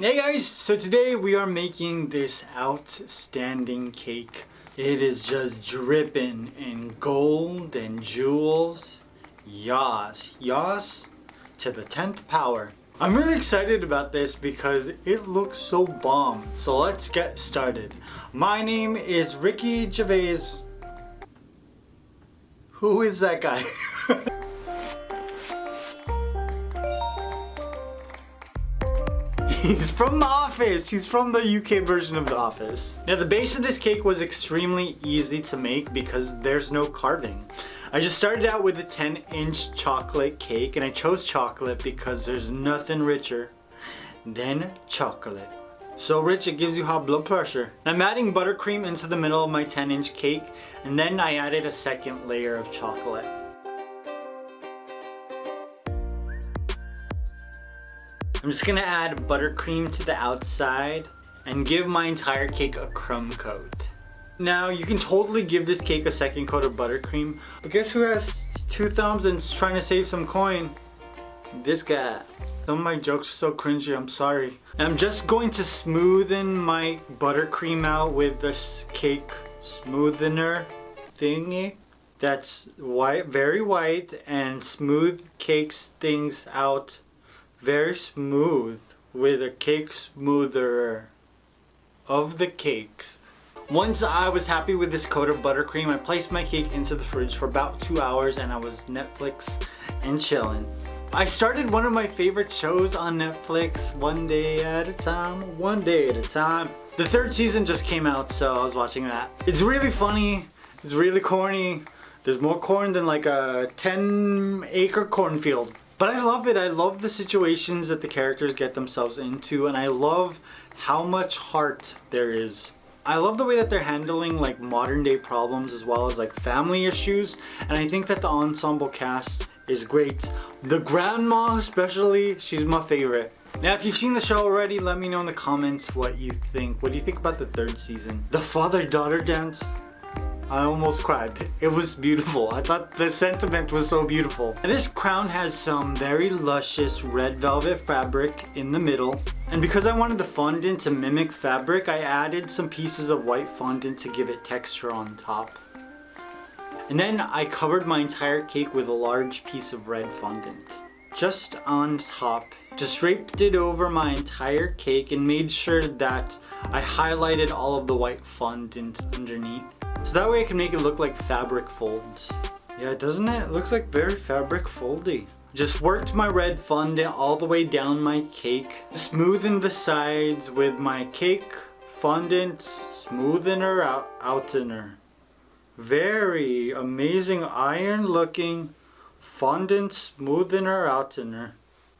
Hey guys, so today we are making this outstanding cake. It is just dripping in gold and jewels. Yas, yas to the 10th power. I'm really excited about this because it looks so bomb. So let's get started. My name is Ricky Gervais. Who is that guy? He's from The Office. He's from the UK version of The Office. Now the base of this cake was extremely easy to make because there's no carving. I just started out with a 10 inch chocolate cake and I chose chocolate because there's nothing richer than chocolate. So rich it gives you high blood pressure. I'm adding buttercream into the middle of my 10 inch cake and then I added a second layer of chocolate. I'm just gonna add buttercream to the outside and give my entire cake a crumb coat. Now you can totally give this cake a second coat of buttercream, but guess who has two thumbs and is trying to save some coin? This guy. Some of my jokes are so cringy, I'm sorry. I'm just going to smoothen my buttercream out with this cake smoothener thingy. That's white, very white and smooth cakes things out very smooth with a cake smoother of the cakes. Once I was happy with this coat of buttercream, I placed my cake into the fridge for about two hours and I was Netflix and chilling. I started one of my favorite shows on Netflix, One Day at a Time, One Day at a Time. The third season just came out, so I was watching that. It's really funny, it's really corny. There's more corn than like a 10 acre cornfield. But I love it. I love the situations that the characters get themselves into and I love how much heart there is. I love the way that they're handling like modern day problems as well as like family issues and I think that the ensemble cast is great. The grandma especially, she's my favorite. Now if you've seen the show already, let me know in the comments what you think. What do you think about the third season? The father-daughter dance? I almost cried. It was beautiful. I thought the sentiment was so beautiful. And this crown has some very luscious red velvet fabric in the middle. And because I wanted the fondant to mimic fabric, I added some pieces of white fondant to give it texture on top. And then I covered my entire cake with a large piece of red fondant. Just on top. Just draped it over my entire cake and made sure that I highlighted all of the white fondant underneath. So that way I can make it look like fabric folds. Yeah, doesn't it? It looks like very fabric foldy. Just worked my red fondant all the way down my cake. smoothing the sides with my cake fondant smoothener out outener. Very amazing iron looking fondant smoothener outener.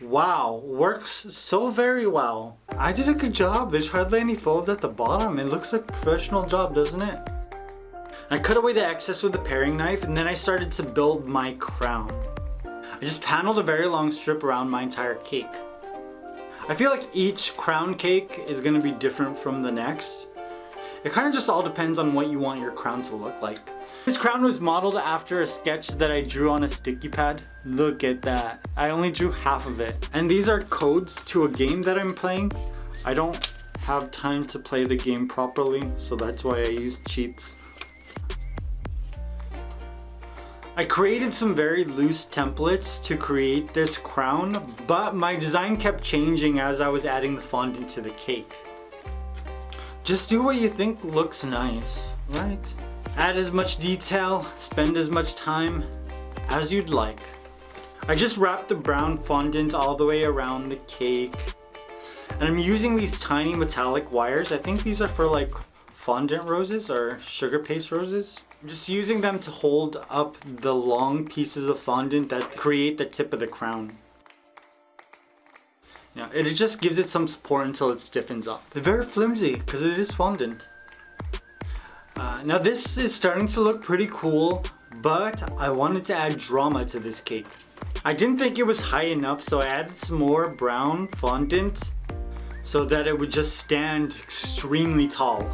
Wow, works so very well. I did a good job. There's hardly any folds at the bottom. It looks like a professional job, doesn't it? I cut away the excess with a paring knife and then I started to build my crown. I just paneled a very long strip around my entire cake. I feel like each crown cake is going to be different from the next. It kind of just all depends on what you want your crown to look like. This crown was modeled after a sketch that I drew on a sticky pad. Look at that. I only drew half of it. And these are codes to a game that I'm playing. I don't have time to play the game properly, so that's why I use cheats. I created some very loose templates to create this crown, but my design kept changing as I was adding the fondant to the cake. Just do what you think looks nice, right? Add as much detail, spend as much time as you'd like. I just wrapped the brown fondant all the way around the cake. And I'm using these tiny metallic wires. I think these are for like fondant roses or sugar paste roses. I'm just using them to hold up the long pieces of fondant that create the tip of the crown. Yeah, it just gives it some support until it stiffens up. They're very flimsy because it is fondant. Uh, now this is starting to look pretty cool, but I wanted to add drama to this cake. I didn't think it was high enough, so I added some more brown fondant so that it would just stand extremely tall.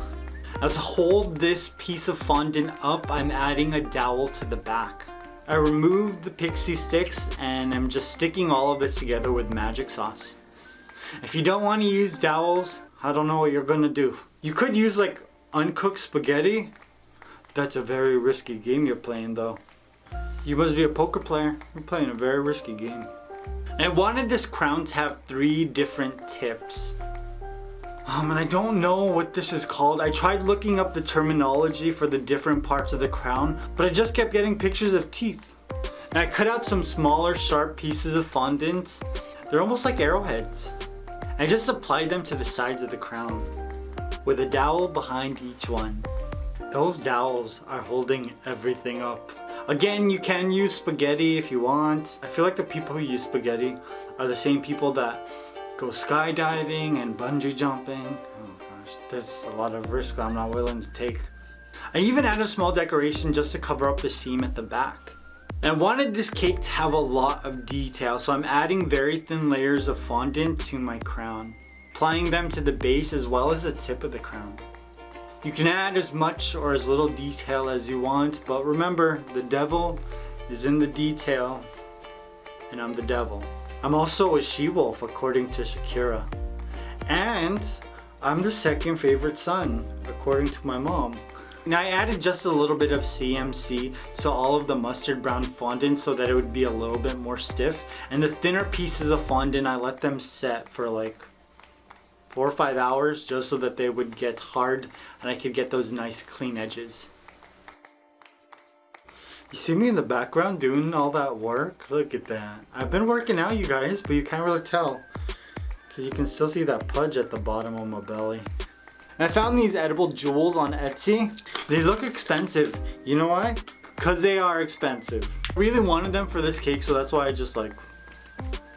Now to hold this piece of fondant up, I'm adding a dowel to the back. I removed the pixie sticks and I'm just sticking all of this together with magic sauce. If you don't want to use dowels, I don't know what you're gonna do. You could use like uncooked spaghetti. That's a very risky game you're playing though. You must be a poker player. You're playing a very risky game. And I wanted this crown to have three different tips. Um, and I don't know what this is called. I tried looking up the terminology for the different parts of the crown, but I just kept getting pictures of teeth. And I cut out some smaller sharp pieces of fondant. They're almost like arrowheads. I just applied them to the sides of the crown with a dowel behind each one. Those dowels are holding everything up. Again, you can use spaghetti if you want. I feel like the people who use spaghetti are the same people that go skydiving and bungee jumping. Oh gosh, that's a lot of risk I'm not willing to take. I even added a small decoration just to cover up the seam at the back. And I wanted this cake to have a lot of detail, so I'm adding very thin layers of fondant to my crown, applying them to the base as well as the tip of the crown. You can add as much or as little detail as you want, but remember, the devil is in the detail, and I'm the devil. I'm also a she-wolf according to Shakira. And I'm the second favorite son, according to my mom. Now I added just a little bit of CMC to all of the mustard brown fondant so that it would be a little bit more stiff. And the thinner pieces of fondant, I let them set for like four or five hours just so that they would get hard and I could get those nice clean edges. You see me in the background doing all that work? Look at that. I've been working out you guys, but you can't really tell. Because you can still see that pudge at the bottom of my belly. And I found these edible jewels on Etsy. They look expensive. You know why? Because they are expensive. I really wanted them for this cake, so that's why I just like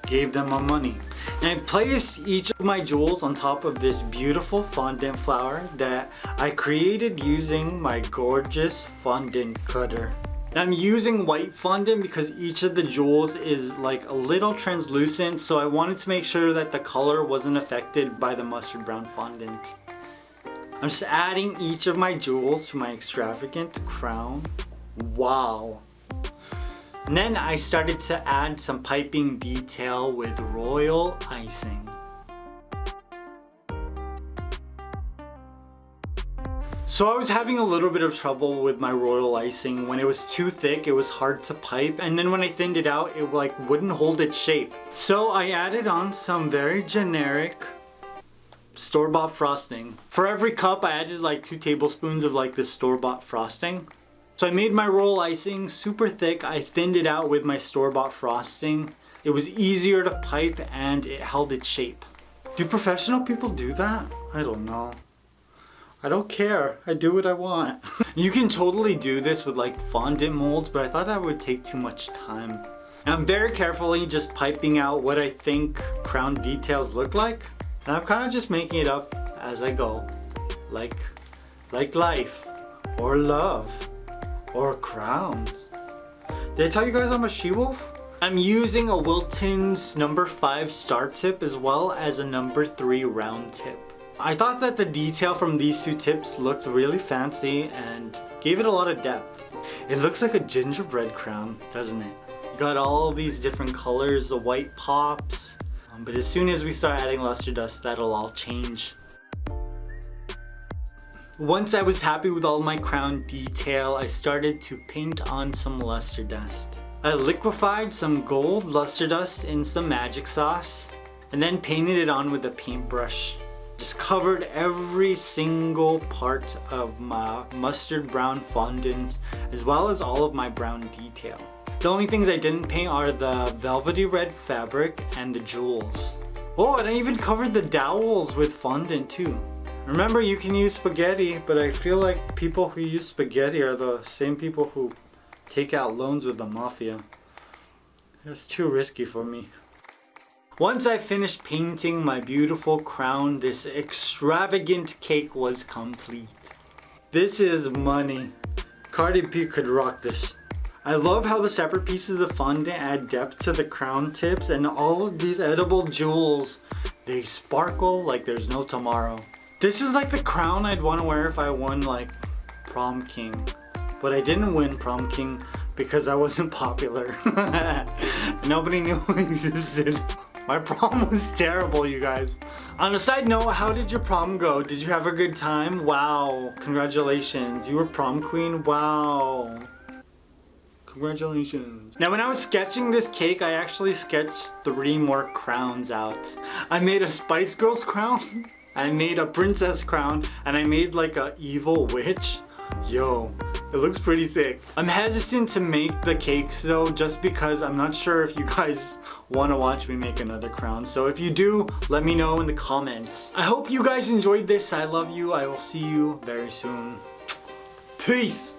gave them my money. And I placed each of my jewels on top of this beautiful fondant flower that I created using my gorgeous fondant cutter. And I'm using white fondant because each of the jewels is like a little translucent so I wanted to make sure that the color wasn't affected by the mustard brown fondant. I'm just adding each of my jewels to my extravagant crown. Wow. And then I started to add some piping detail with royal icing. So I was having a little bit of trouble with my royal icing. When it was too thick, it was hard to pipe. And then when I thinned it out, it like wouldn't hold its shape. So I added on some very generic store-bought frosting. For every cup, I added like two tablespoons of like this store-bought frosting. So I made my royal icing super thick. I thinned it out with my store-bought frosting. It was easier to pipe and it held its shape. Do professional people do that? I don't know. I don't care. I do what I want. you can totally do this with like fondant molds, but I thought that would take too much time. And I'm very carefully just piping out what I think crown details look like. And I'm kind of just making it up as I go. Like, like life or love or crowns. Did I tell you guys I'm a she-wolf? I'm using a Wilton's number 5 star tip as well as a number 3 round tip. I thought that the detail from these two tips looked really fancy and gave it a lot of depth. It looks like a gingerbread crown, doesn't it? You got all these different colors, the white pops, um, but as soon as we start adding luster dust, that'll all change. Once I was happy with all my crown detail, I started to paint on some luster dust. I liquefied some gold luster dust in some magic sauce and then painted it on with a paintbrush. Just covered every single part of my mustard brown fondant as well as all of my brown detail. The only things I didn't paint are the velvety red fabric and the jewels. Oh, and I even covered the dowels with fondant too. Remember, you can use spaghetti, but I feel like people who use spaghetti are the same people who take out loans with the mafia. That's too risky for me. Once I finished painting my beautiful crown, this extravagant cake was complete. This is money. Cardi B could rock this. I love how the separate pieces of fondant add depth to the crown tips and all of these edible jewels, they sparkle like there's no tomorrow. This is like the crown I'd want to wear if I won like prom king. But I didn't win prom king because I wasn't popular. Nobody knew I existed. My prom was terrible, you guys. On a side note, how did your prom go? Did you have a good time? Wow, congratulations. You were prom queen? Wow. Congratulations. Now when I was sketching this cake, I actually sketched three more crowns out. I made a Spice Girls crown, I made a princess crown, and I made like a evil witch. Yo, it looks pretty sick. I'm hesitant to make the cakes though, just because I'm not sure if you guys want to watch me make another crown. So if you do, let me know in the comments. I hope you guys enjoyed this. I love you. I will see you very soon. Peace.